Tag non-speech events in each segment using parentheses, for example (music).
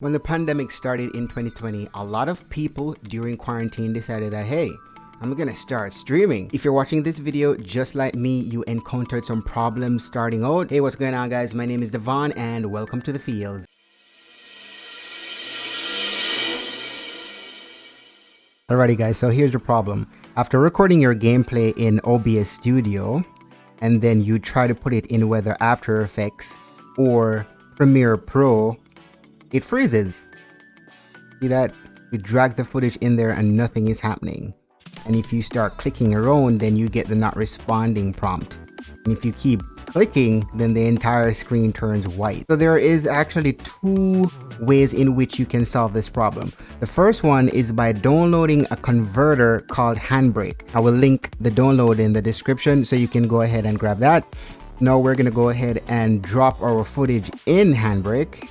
When the pandemic started in 2020, a lot of people during quarantine decided that, hey, I'm gonna start streaming. If you're watching this video just like me, you encountered some problems starting out. Hey, what's going on guys? My name is Devon and welcome to the fields. Alrighty guys, so here's the problem. After recording your gameplay in OBS Studio, and then you try to put it in whether After Effects or Premiere Pro, it freezes. See that? You drag the footage in there and nothing is happening. And if you start clicking around, then you get the not responding prompt. And if you keep clicking, then the entire screen turns white. So there is actually two ways in which you can solve this problem. The first one is by downloading a converter called Handbrake. I will link the download in the description so you can go ahead and grab that. Now we're to go ahead and drop our footage in Handbrake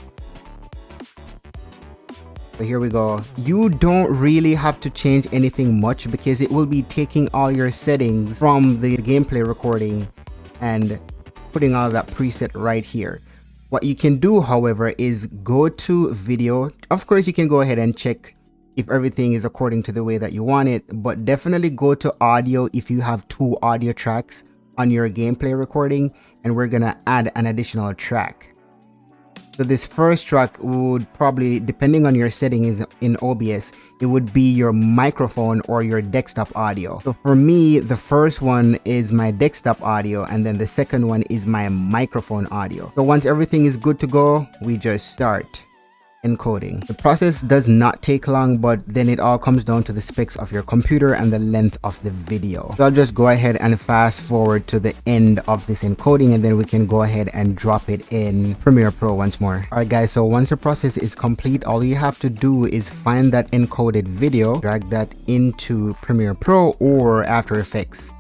so here we go. You don't really have to change anything much because it will be taking all your settings from the gameplay recording and putting all that preset right here. What you can do however is go to video. Of course you can go ahead and check if everything is according to the way that you want it but definitely go to audio if you have two audio tracks on your gameplay recording and we're gonna add an additional track so this first track would probably, depending on your settings in OBS, it would be your microphone or your desktop audio. So for me, the first one is my desktop audio and then the second one is my microphone audio. So once everything is good to go, we just start encoding. The process does not take long, but then it all comes down to the specs of your computer and the length of the video. So I'll just go ahead and fast forward to the end of this encoding and then we can go ahead and drop it in Premiere Pro once more. Alright guys, so once the process is complete, all you have to do is find that encoded video, drag that into Premiere Pro or After Effects.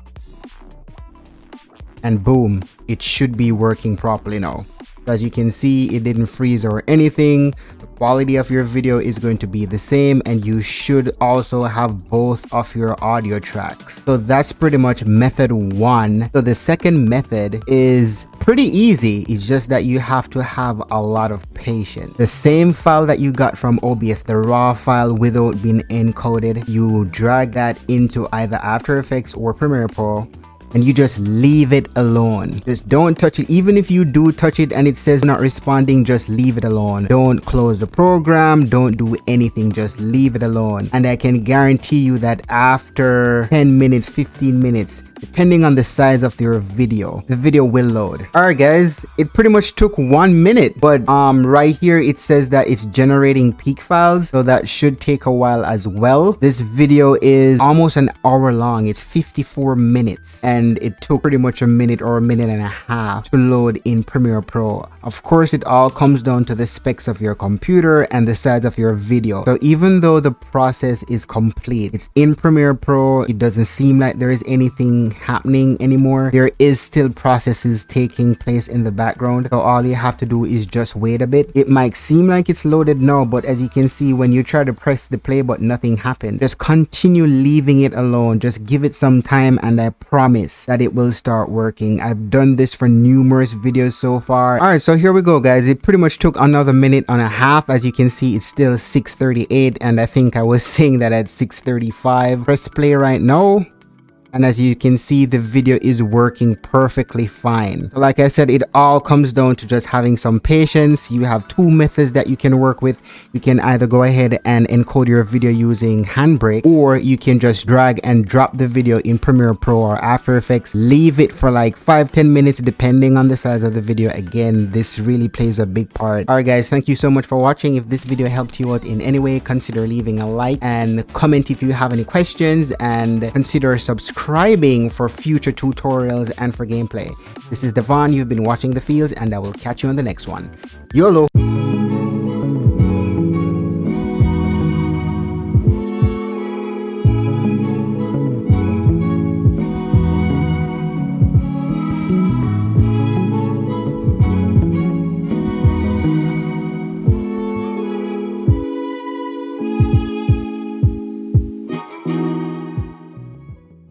And boom, it should be working properly now. As you can see, it didn't freeze or anything. The quality of your video is going to be the same and you should also have both of your audio tracks. So that's pretty much method one. So the second method is pretty easy. It's just that you have to have a lot of patience. The same file that you got from OBS, the raw file without being encoded, you drag that into either After Effects or Premiere Pro and you just leave it alone. Just don't touch it. Even if you do touch it and it says not responding just leave it alone. Don't close the program. Don't do anything. Just leave it alone. And i can guarantee you that after 10 minutes 15 minutes depending on the size of your video. The video will load. All right guys. It pretty much took one minute but um right here it says that it's generating peak files so that should take a while as well. This video is almost an hour long. It's 54 minutes and it took pretty much a minute or a minute and a half to load in premiere pro. Of course it all comes down to the specs of your computer and the size of your video. So even though the process is complete it's in premiere pro it doesn't seem like there is anything happening anymore. There is still processes taking place in the background. So all you have to do is just wait a bit. It might seem like it's loaded now but as you can see when you try to press the play button nothing happens. Just continue leaving it alone. Just give it some time and i promise that it will start working. I've done this for numerous videos so far. All right so here we go guys. It pretty much took another minute and a half. As you can see it's still 6:38 and i think i was (laughs) saying that at 6:35 press play right now and as you can see the video is working perfectly fine. Like i said it all comes down to just having some patience. You have two methods that you can work with. You can either go ahead and encode your video using handbrake or you can just drag and drop the video in premiere pro or after effects. Leave it for like five ten minutes depending on the size of the video. Again this really plays a big part. All right guys thank you so much for watching. If this video helped you out in any way consider leaving a like and comment if you have any questions. And consider subscribing subscribing for future tutorials and for gameplay. This is Devon, you've been watching The Fields, and I will catch you on the next one. YOLO!